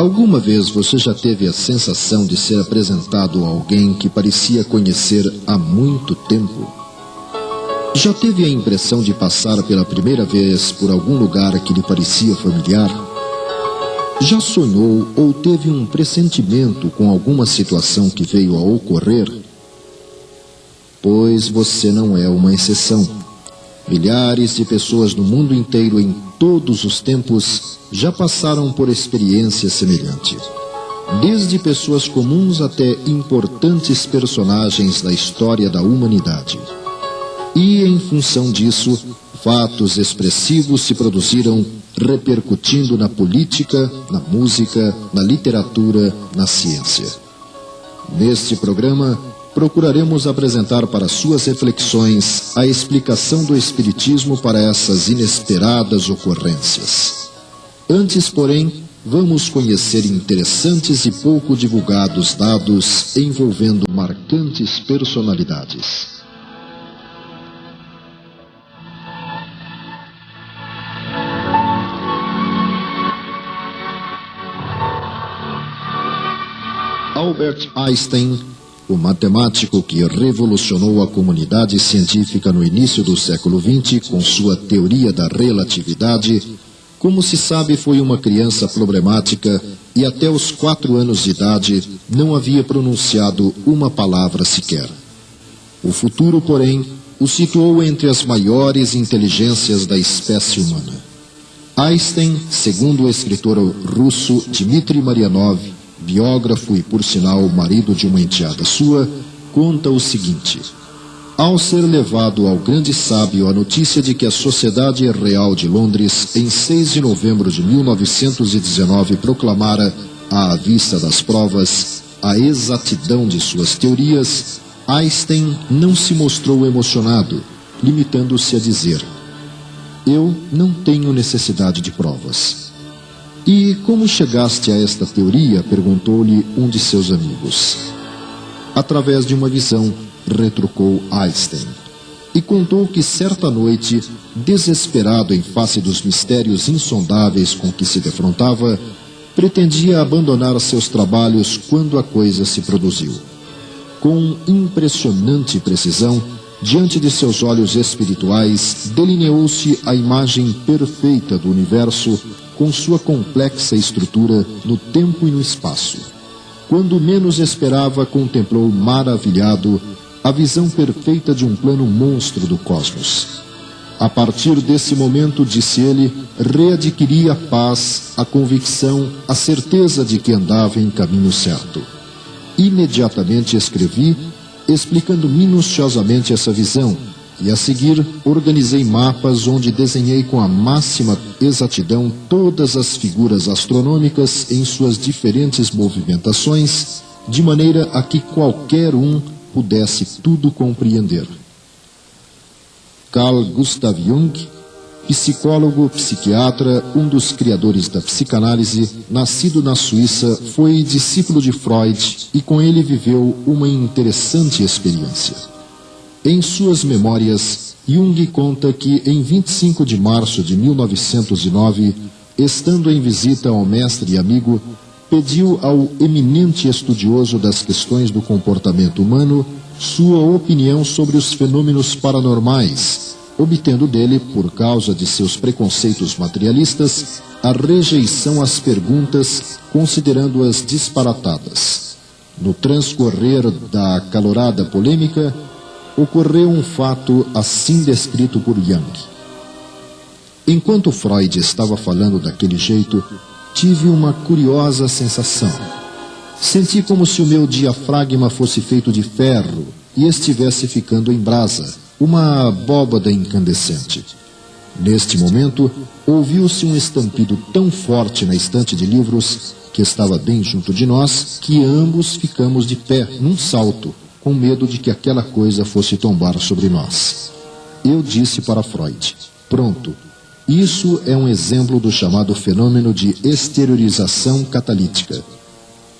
Alguma vez você já teve a sensação de ser apresentado a alguém que parecia conhecer há muito tempo? Já teve a impressão de passar pela primeira vez por algum lugar que lhe parecia familiar? Já sonhou ou teve um pressentimento com alguma situação que veio a ocorrer? Pois você não é uma exceção. Milhares de pessoas no mundo inteiro, em todos os tempos, já passaram por experiência semelhante. Desde pessoas comuns até importantes personagens da história da humanidade. E, em função disso, fatos expressivos se produziram repercutindo na política, na música, na literatura, na ciência. Neste programa, procuraremos apresentar para suas reflexões a explicação do Espiritismo para essas inesperadas ocorrências. Antes, porém, vamos conhecer interessantes e pouco divulgados dados envolvendo marcantes personalidades. Albert Einstein, o matemático que revolucionou a comunidade científica no início do século XX com sua teoria da relatividade, como se sabe, foi uma criança problemática e até os quatro anos de idade não havia pronunciado uma palavra sequer. O futuro, porém, o situou entre as maiores inteligências da espécie humana. Einstein, segundo o escritor russo Dmitry Marianov, biógrafo e, por sinal, marido de uma enteada sua, conta o seguinte: Ao ser levado ao grande sábio a notícia de que a Sociedade Real de Londres, em 6 de novembro de 1919, proclamara, à vista das provas, a exatidão de suas teorias, Einstein não se mostrou emocionado, limitando-se a dizer: Eu não tenho necessidade de provas. E como chegaste a esta teoria? perguntou-lhe um de seus amigos. Através de uma visão, retrucou Einstein. E contou que certa noite, desesperado em face dos mistérios insondáveis com que se defrontava, pretendia abandonar seus trabalhos quando a coisa se produziu. Com impressionante precisão, diante de seus olhos espirituais, delineou-se a imagem perfeita do universo com sua complexa estrutura no tempo e no espaço. Quando menos esperava, contemplou maravilhado a visão perfeita de um plano monstro do cosmos. A partir desse momento, disse ele, readquiria a paz, a convicção, a certeza de que andava em caminho certo. Imediatamente escrevi, explicando minuciosamente essa visão, e a seguir organizei mapas onde desenhei com a máxima exatidão todas as figuras astronômicas em suas diferentes movimentações, de maneira a que qualquer um pudesse tudo compreender. Carl Gustav Jung, psicólogo, psiquiatra, um dos criadores da psicanálise, nascido na Suíça, foi discípulo de Freud e com ele viveu uma interessante experiência. Em suas memórias, Jung conta que em 25 de março de 1909, estando em visita ao mestre e amigo, pediu ao eminente estudioso das questões do comportamento humano sua opinião sobre os fenômenos paranormais, obtendo dele, por causa de seus preconceitos materialistas, a rejeição às perguntas, considerando-as disparatadas. No transcorrer da calorada polêmica, ocorreu um fato assim descrito por Jung. Enquanto Freud estava falando daquele jeito, tive uma curiosa sensação. Senti como se o meu diafragma fosse feito de ferro e estivesse ficando em brasa, uma abóbada incandescente. Neste momento, ouviu-se um estampido tão forte na estante de livros, que estava bem junto de nós, que ambos ficamos de pé, num salto, com medo de que aquela coisa fosse tombar sobre nós. Eu disse para Freud: pronto, isso é um exemplo do chamado fenômeno de exteriorização catalítica.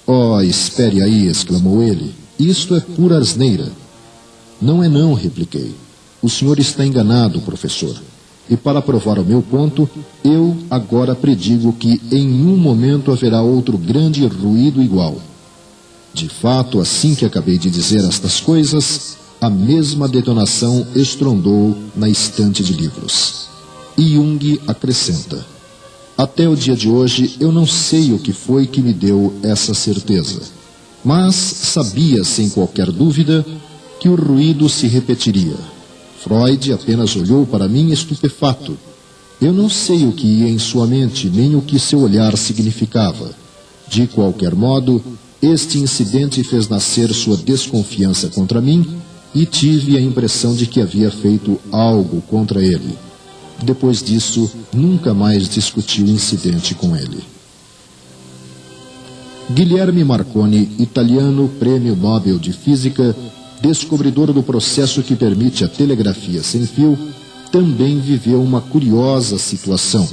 Oh, espere aí, exclamou ele. Isto é pura asneira. Não é não, repliquei. O senhor está enganado, professor. E para provar o meu ponto, eu agora predigo que em um momento haverá outro grande ruído igual. De fato, assim que acabei de dizer estas coisas, a mesma detonação estrondou na estante de livros. E Jung acrescenta: Até o dia de hoje eu não sei o que foi que me deu essa certeza, mas sabia sem qualquer dúvida que o ruído se repetiria Freud apenas olhou para mim estupefato. Eu não sei o que ia em sua mente, nem o que seu olhar significava. De qualquer modo, este incidente fez nascer sua desconfiança contra mim e tive a impressão de que havia feito algo contra ele. Depois disso, nunca mais discuti o incidente com ele. Guilherme Marconi, italiano, prêmio Nobel de Física, descobridor do processo que permite a telegrafia sem fio, também viveu uma curiosa situação.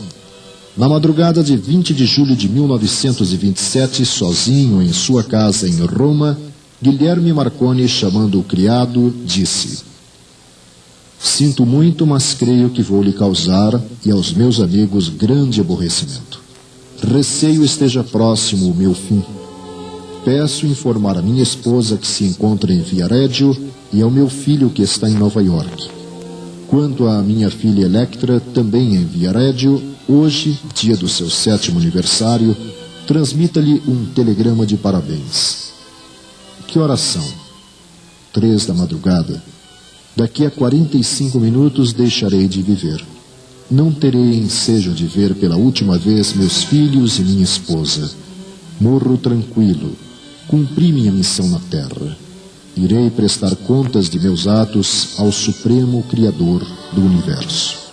Na madrugada de 20 de julho de 1927, sozinho em sua casa em Roma, Guilherme Marconi, chamando o criado, disse: Sinto muito, mas creio que vou lhe causar e aos meus amigos grande aborrecimento. Receio esteja próximo o meu fim peço informar a minha esposa que se encontra em Viareggio e ao meu filho que está em Nova York. Quanto à minha filha Electra, também em Viareggio, hoje, dia do seu sétimo aniversário, transmita-lhe um telegrama de parabéns. Que oração? Três da madrugada. Daqui a 45 minutos deixarei de viver. Não terei ensejo de ver pela última vez meus filhos e minha esposa. Morro tranquilo, cumpri minha missão na terra. Irei prestar contas de meus atos ao Supremo Criador do Universo.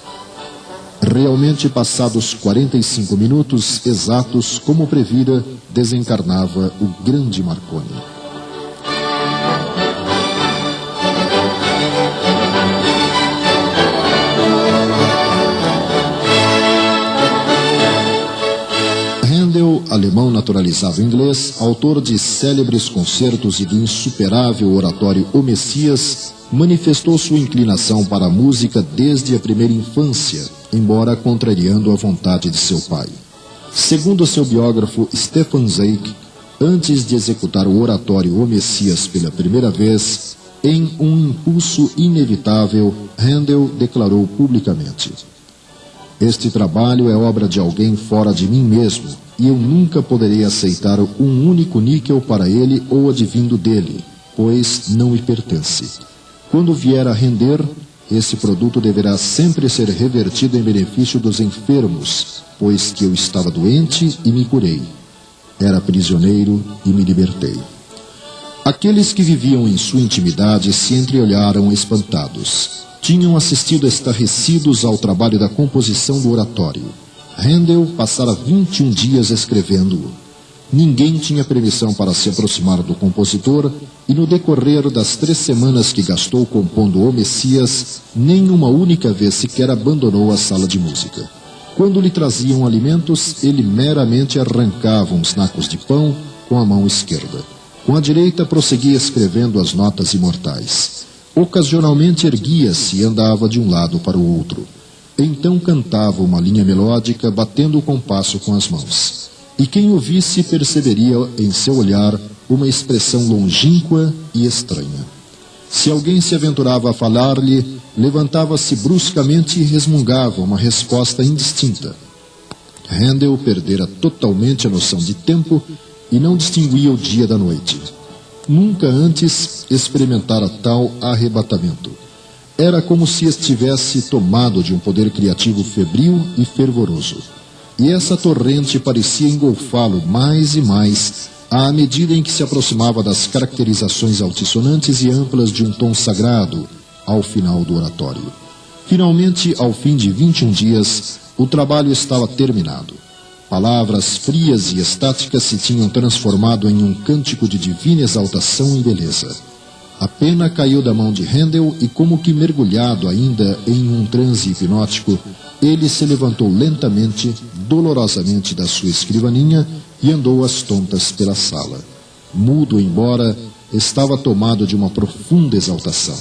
Realmente, passados 45 minutos exatos, como previra, desencarnava o grande Marconi. alemão naturalizado inglês, autor de célebres concertos e do insuperável oratório O Messias, manifestou sua inclinação para a música desde a primeira infância, embora contrariando a vontade de seu pai. Segundo seu biógrafo Stefan Zweig, antes de executar o oratório O Messias pela primeira vez, em um impulso inevitável, Handel declarou publicamente: Este trabalho é obra de alguém fora de mim mesmo, e eu nunca poderei aceitar um único níquel para ele ou advindo dele, pois não me pertence. Quando vier a render, esse produto deverá sempre ser revertido em benefício dos enfermos, pois que eu estava doente e me curei. Era prisioneiro e me libertei. Aqueles que viviam em sua intimidade se entreolharam espantados. Tinham assistido estarrecidos ao trabalho da composição do oratório. Handel passara 21 dias escrevendo-o. Ninguém tinha permissão para se aproximar do compositor, e no decorrer das três semanas que gastou compondo O Messias, nem uma única vez sequer abandonou a sala de música. Quando lhe traziam alimentos, ele meramente arrancava uns nacos de pão com a mão esquerda. Com a direita prosseguia escrevendo as notas imortais. Ocasionalmente erguia-se e andava de um lado para o outro. Então cantava uma linha melódica, batendo o compasso com as mãos. E quem o visse perceberia em seu olhar uma expressão longínqua e estranha. Se alguém se aventurava a falar-lhe, levantava-se bruscamente e resmungava uma resposta indistinta. Handel perdera totalmente a noção de tempo e não distinguia o dia da noite. Nunca antes experimentara tal arrebatamento. Era como se estivesse tomado de um poder criativo febril e fervoroso. E essa torrente parecia engolfá-lo mais e mais à medida em que se aproximava das caracterizações altissonantes e amplas de um tom sagrado ao final do oratório. Finalmente, ao fim de 21 dias, o trabalho estava terminado. Palavras frias e estáticas se tinham transformado em um cântico de divina exaltação e beleza. A pena caiu da mão de Handel e, como que mergulhado ainda em um transe hipnótico, ele se levantou lentamente, dolorosamente da sua escrivaninha e andou às tontas pela sala. Mudo, embora, estava tomado de uma profunda exaltação.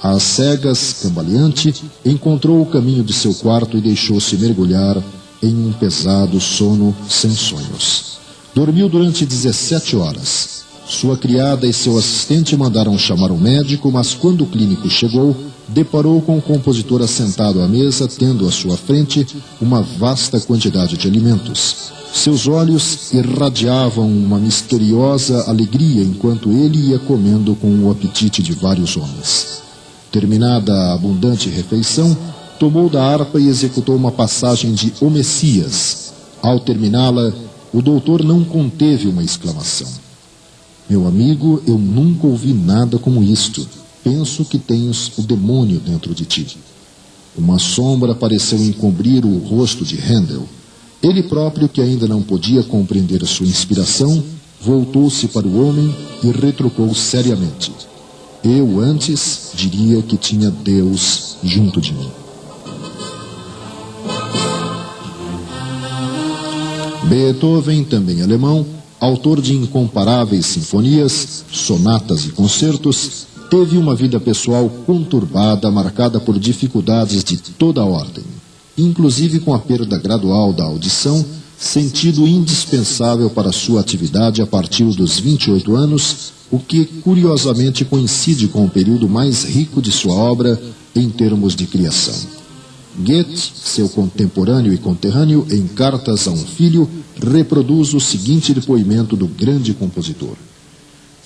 Às cegas, cambaleante, encontrou o caminho de seu quarto e deixou-se mergulhar em um pesado sono sem sonhos. Dormiu durante 17 horas. Sua criada e seu assistente mandaram chamar um médico, mas quando o clínico chegou, deparou com o compositor assentado à mesa, tendo à sua frente uma vasta quantidade de alimentos. Seus olhos irradiavam uma misteriosa alegria enquanto ele ia comendo com o apetite de vários homens. Terminada a abundante refeição, tomou da harpa e executou uma passagem de O Messias. Ao terminá-la, o doutor não conteve uma exclamação. Meu amigo, eu nunca ouvi nada como isto. Penso que tens o demônio dentro de ti. Uma sombra pareceu encobrir o rosto de Handel. Ele próprio, que ainda não podia compreender sua inspiração, voltou-se para o homem e retrucou seriamente. Eu antes diria que tinha Deus junto de mim. Beethoven, também alemão, autor de incomparáveis sinfonias, sonatas e concertos, teve uma vida pessoal conturbada, marcada por dificuldades de toda ordem inclusive com a perda gradual da audição, sentido indispensável para sua atividade a partir dos 28 anos, o que curiosamente coincide com o período mais rico de sua obra em termos de criação. Goethe, seu contemporâneo e conterrâneo, em Cartas a um Filho, reproduz o seguinte depoimento do grande compositor.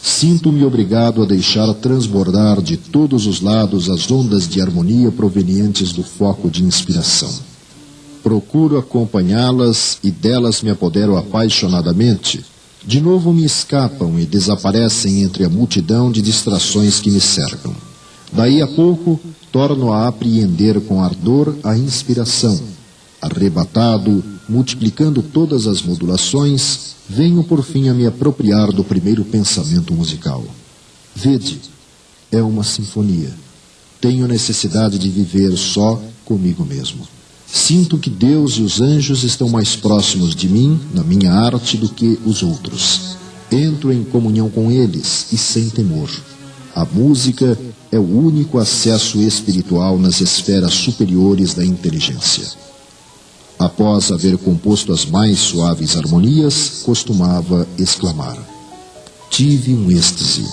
Sinto-me obrigado a deixar transbordar de todos os lados as ondas de harmonia provenientes do foco de inspiração. Procuro acompanhá-las e delas me apodero apaixonadamente. De novo me escapam e desaparecem entre a multidão de distrações que me cercam. Daí a pouco, torno a apreender com ardor a inspiração. Arrebatado, multiplicando todas as modulações, venho por fim a me apropriar do primeiro pensamento musical. Vede, é uma sinfonia. Tenho necessidade de viver só comigo mesmo. Sinto que Deus e os anjos estão mais próximos de mim, na minha arte, do que os outros. Entro em comunhão com eles e sem temor. A música é o único acesso espiritual nas esferas superiores da inteligência. Após haver composto as mais suaves harmonias, costumava exclamar: Tive um êxtase.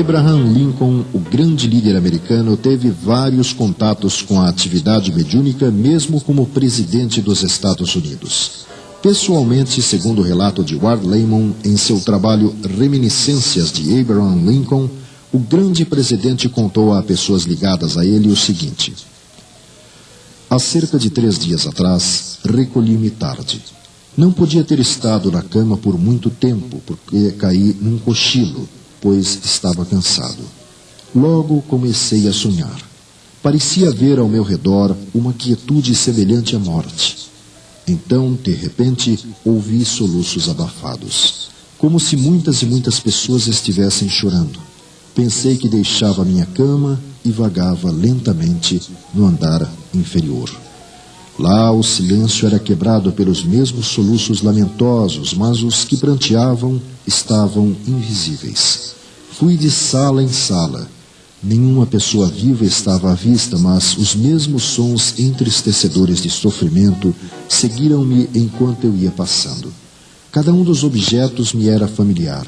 Abraham Lincoln, o grande líder americano, teve vários contatos com a atividade mediúnica, mesmo como presidente dos Estados Unidos. Pessoalmente, segundo o relato de Ward Layman em seu trabalho Reminiscências de Abraham Lincoln, o grande presidente contou a pessoas ligadas a ele o seguinte: Há cerca de três dias atrás, recolhi-me tarde. Não podia ter estado na cama por muito tempo, porque caí num cochilo, pois estava cansado. Logo comecei a sonhar. Parecia ver ao meu redor uma quietude semelhante à morte. Então, de repente, ouvi soluços abafados, como se muitas e muitas pessoas estivessem chorando. Pensei que deixava minha cama e vagava lentamente no andar inferior. Lá o silêncio era quebrado pelos mesmos soluços lamentosos, mas os que pranteavam estavam invisíveis. Fui de sala em sala, Nenhuma pessoa viva estava à vista, mas os mesmos sons entristecedores de sofrimento seguiram-me enquanto eu ia passando. Cada um dos objetos me era familiar.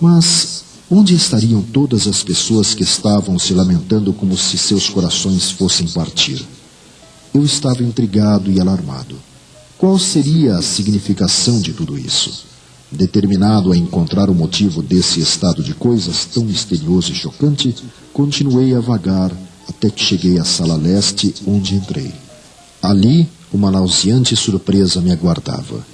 Mas onde estariam todas as pessoas que estavam se lamentando como se seus corações fossem partir? Eu estava intrigado e alarmado. Qual seria a significação de tudo isso? Determinado a encontrar o motivo desse estado de coisas tão misterioso e chocante, continuei a vagar até que cheguei à sala leste, onde entrei. Ali, uma nauseante surpresa me aguardava.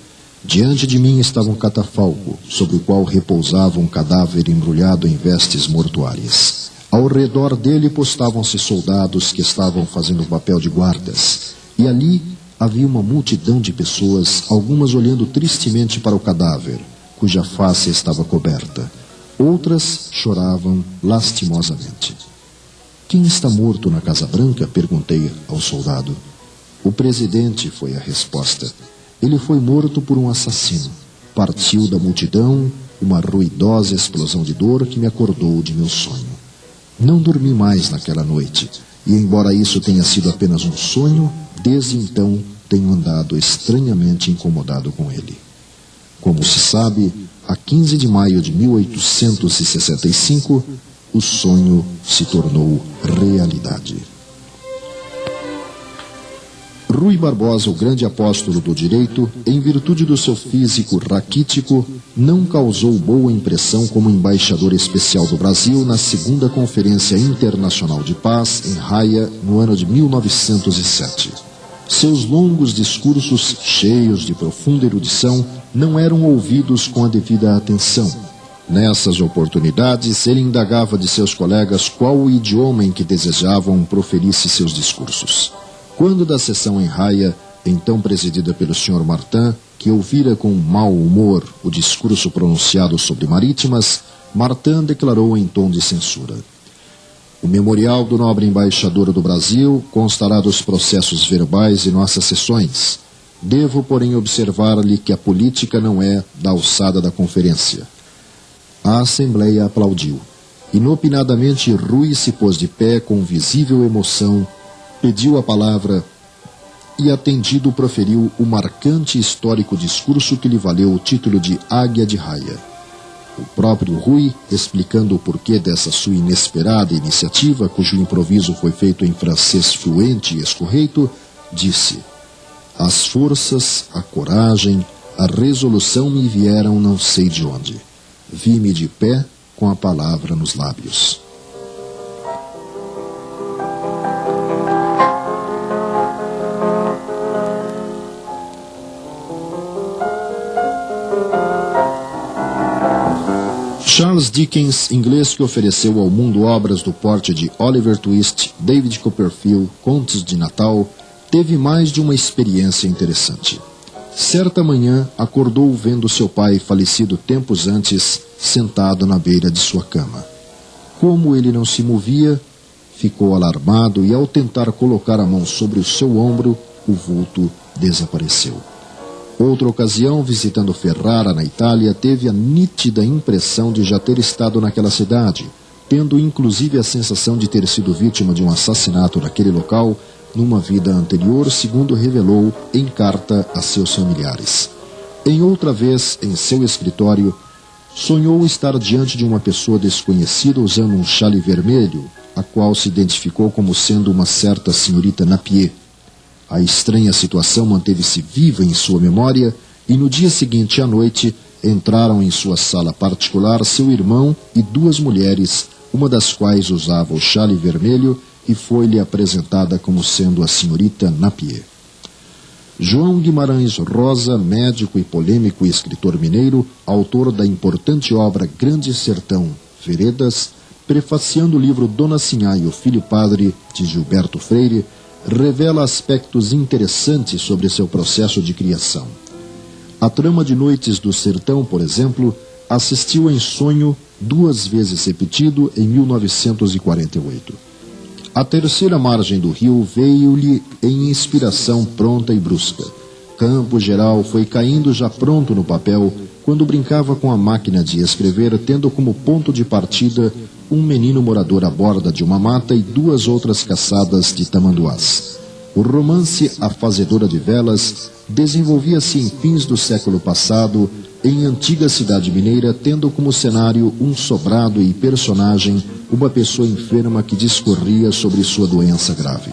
Diante de mim estava um catafalco, sobre o qual repousava um cadáver embrulhado em vestes mortuárias. Ao redor dele postavam-se soldados que estavam fazendo o papel de guardas, e ali havia uma multidão de pessoas, algumas olhando tristemente para o cadáver, cuja face estava coberta. Outras choravam lastimosamente. Quem está morto na Casa Branca? perguntei ao soldado. O presidente foi a resposta. Ele foi morto por um assassino. Partiu da multidão uma ruidosa explosão de dor que me acordou de meu sonho. Não dormi mais naquela noite, e embora isso tenha sido apenas um sonho, desde então tenho andado estranhamente incomodado com ele. Como se sabe, a 15 de maio de 1865, o sonho se tornou realidade. Rui Barbosa, o grande apóstolo do direito, em virtude do seu físico raquítico, não causou boa impressão como embaixador especial do Brasil na segunda Conferência Internacional de Paz, em Haia, no ano de 1907. Seus longos discursos, cheios de profunda erudição, não eram ouvidos com a devida atenção. Nessas oportunidades, ele indagava de seus colegas qual o idioma em que desejavam proferisse seus discursos. Quando da sessão em raia, então presidida pelo Sr. Martin, que ouvira com mau humor o discurso pronunciado sobre marítimas, Martin declarou em tom de censura. O memorial do nobre embaixador do Brasil constará dos processos verbais de nossas sessões. Devo, porém, observar-lhe que a política não é da alçada da conferência. A Assembleia aplaudiu. Inopinadamente, Rui se pôs de pé com visível emoção pediu a palavra e, atendido, proferiu o marcante histórico discurso que lhe valeu o título de Águia de Raia. O próprio Rui, explicando o porquê dessa sua inesperada iniciativa, cujo improviso foi feito em francês fluente e escorreito, disse: As forças, a coragem, a resolução me vieram não sei de onde. Vi-me de pé com a palavra nos lábios. Charles Dickens, inglês que ofereceu ao mundo obras do porte de Oliver Twist, David Copperfield, Contos de Natal, teve mais de uma experiência interessante. Certa manhã, acordou vendo seu pai, falecido tempos antes, sentado na beira de sua cama. Como ele não se movia, ficou alarmado e, ao tentar colocar a mão sobre o seu ombro, o vulto desapareceu. Outra ocasião, visitando Ferrara, na Itália, teve a nítida impressão de já ter estado naquela cidade, tendo inclusive a sensação de ter sido vítima de um assassinato naquele local numa vida anterior, segundo revelou em carta a seus familiares. Em outra vez, em seu escritório, sonhou estar diante de uma pessoa desconhecida usando um chale vermelho, a qual se identificou como sendo uma certa senhorita Napier a estranha situação manteve-se viva em sua memória e no dia seguinte à noite entraram em sua sala particular seu irmão e duas mulheres, uma das quais usava o chale vermelho e foi-lhe apresentada como sendo a senhorita Napier. João Guimarães Rosa, médico e polêmico escritor mineiro, autor da importante obra Grande Sertão, Veredas, prefaciando o livro Dona Sinhá e o Filho Padre, de Gilberto Freire, revela aspectos interessantes sobre seu processo de criação. A trama de Noites do Sertão, por exemplo, assistiu em sonho duas vezes repetido em 1948. A terceira margem do rio veio-lhe em inspiração pronta e brusca. Campo Geral foi caindo já pronto no papel quando brincava com a máquina de escrever, tendo como ponto de partida um menino morador à borda de uma mata e duas outras caçadas de tamanduás. O romance A Fazedora de Velas desenvolvia-se em fins do século passado em antiga cidade mineira, tendo como cenário um sobrado e personagem uma pessoa enferma que discorria sobre sua doença grave.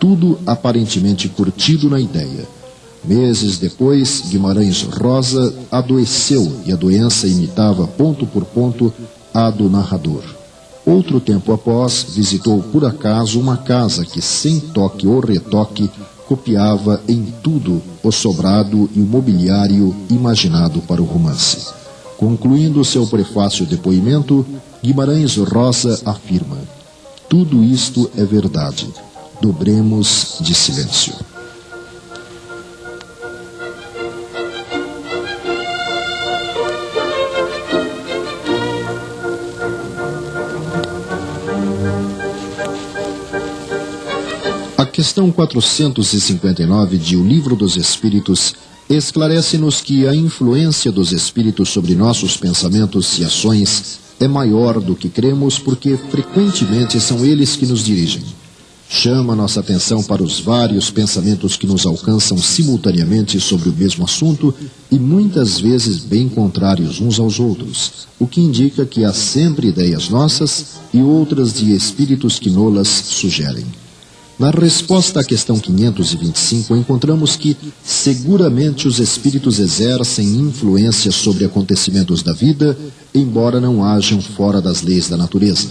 Tudo aparentemente curtido na ideia Meses depois, Guimarães Rosa adoeceu e a doença imitava ponto por ponto a do narrador. Outro tempo após, visitou por acaso uma casa que, sem toque ou retoque, copiava em tudo o sobrado e o mobiliário imaginado para o romance. Concluindo seu prefácio depoimento, Guimarães Rosa afirma: Tudo isto é verdade. Dobremos de silêncio. Questão 459 de O Livro dos Espíritos esclarece-nos que a influência dos espíritos sobre nossos pensamentos e ações é maior do que cremos porque frequentemente são eles que nos dirigem. Chama nossa atenção para os vários pensamentos que nos alcançam simultaneamente sobre o mesmo assunto e muitas vezes bem contrários uns aos outros, o que indica que há sempre ideias nossas e outras de espíritos que nolas sugerem. Na resposta à questão 525, encontramos que seguramente os espíritos exercem influência sobre acontecimentos da vida, embora não hajam fora das leis da natureza.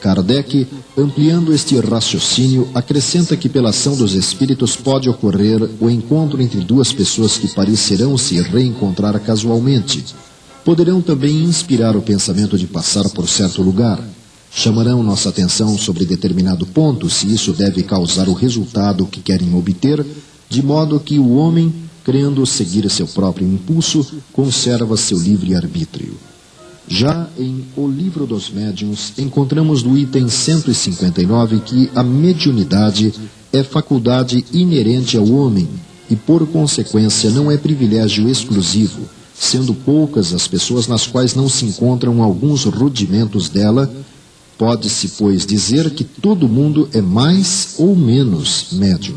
Kardec, ampliando este raciocínio, acrescenta que pela ação dos espíritos pode ocorrer o encontro entre duas pessoas que parecerão se reencontrar casualmente. Poderão também inspirar o pensamento de passar por certo lugar chamarão nossa atenção sobre determinado ponto se isso deve causar o resultado que querem obter, de modo que o homem, crendo seguir seu próprio impulso, conserva seu livre-arbítrio. Já em O Livro dos Médiuns, encontramos no item 159 que a mediunidade é faculdade inerente ao homem e, por consequência, não é privilégio exclusivo, sendo poucas as pessoas nas quais não se encontram alguns rudimentos dela Pode-se, pois, dizer que todo mundo é mais ou menos médium.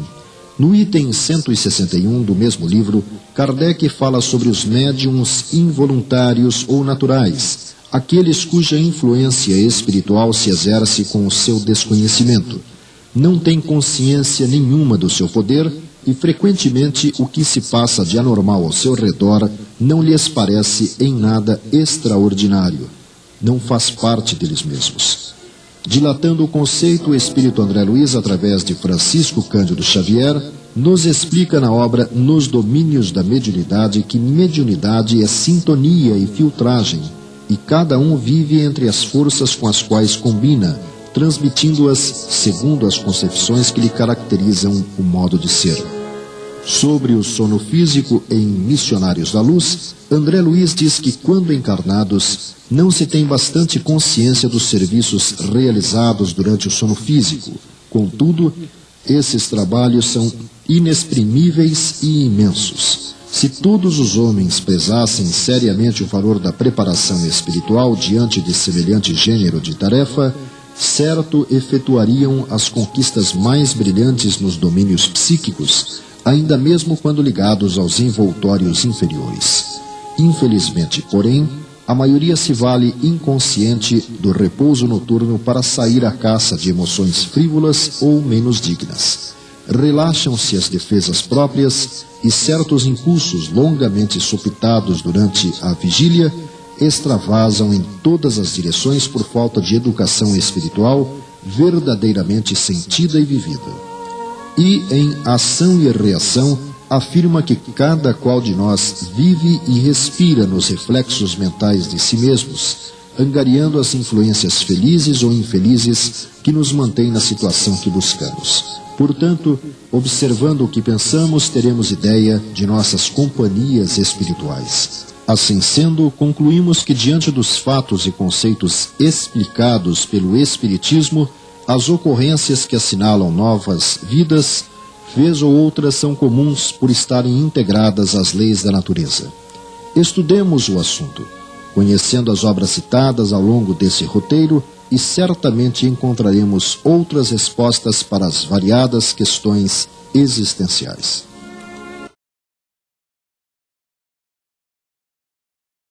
No item 161 do mesmo livro, Kardec fala sobre os médiums involuntários ou naturais, aqueles cuja influência espiritual se exerce com o seu desconhecimento. Não têm consciência nenhuma do seu poder e frequentemente o que se passa de anormal ao seu redor não lhes parece em nada extraordinário não faz parte deles mesmos. Dilatando o conceito, o espírito André Luiz, através de Francisco Cândido Xavier, nos explica na obra Nos Domínios da Mediunidade que mediunidade é sintonia e filtragem, e cada um vive entre as forças com as quais combina, transmitindo-as segundo as concepções que lhe caracterizam o modo de ser. Sobre o sono físico em Missionários da Luz, André Luiz diz que quando encarnados, não se tem bastante consciência dos serviços realizados durante o sono físico. Contudo, esses trabalhos são inexprimíveis e imensos. Se todos os homens pesassem seriamente o valor da preparação espiritual diante de semelhante gênero de tarefa, certo efetuariam as conquistas mais brilhantes nos domínios psíquicos, ainda mesmo quando ligados aos envoltórios inferiores. Infelizmente, porém, a maioria se vale inconsciente do repouso noturno para sair à caça de emoções frívolas ou menos dignas. Relaxam-se as defesas próprias e certos impulsos longamente sopitados durante a vigília extravasam em todas as direções por falta de educação espiritual verdadeiramente sentida e vivida. E em ação e reação afirma que cada qual de nós vive e respira nos reflexos mentais de si mesmos, angariando as influências felizes ou infelizes que nos mantêm na situação que buscamos. Portanto, observando o que pensamos, teremos ideia de nossas companhias espirituais. Assim sendo, concluímos que, diante dos fatos e conceitos explicados pelo Espiritismo, as ocorrências que assinalam novas vidas vez ou outras são comuns por estarem integradas às leis da natureza. Estudemos o assunto, conhecendo as obras citadas ao longo desse roteiro e certamente encontraremos outras respostas para as variadas questões existenciais.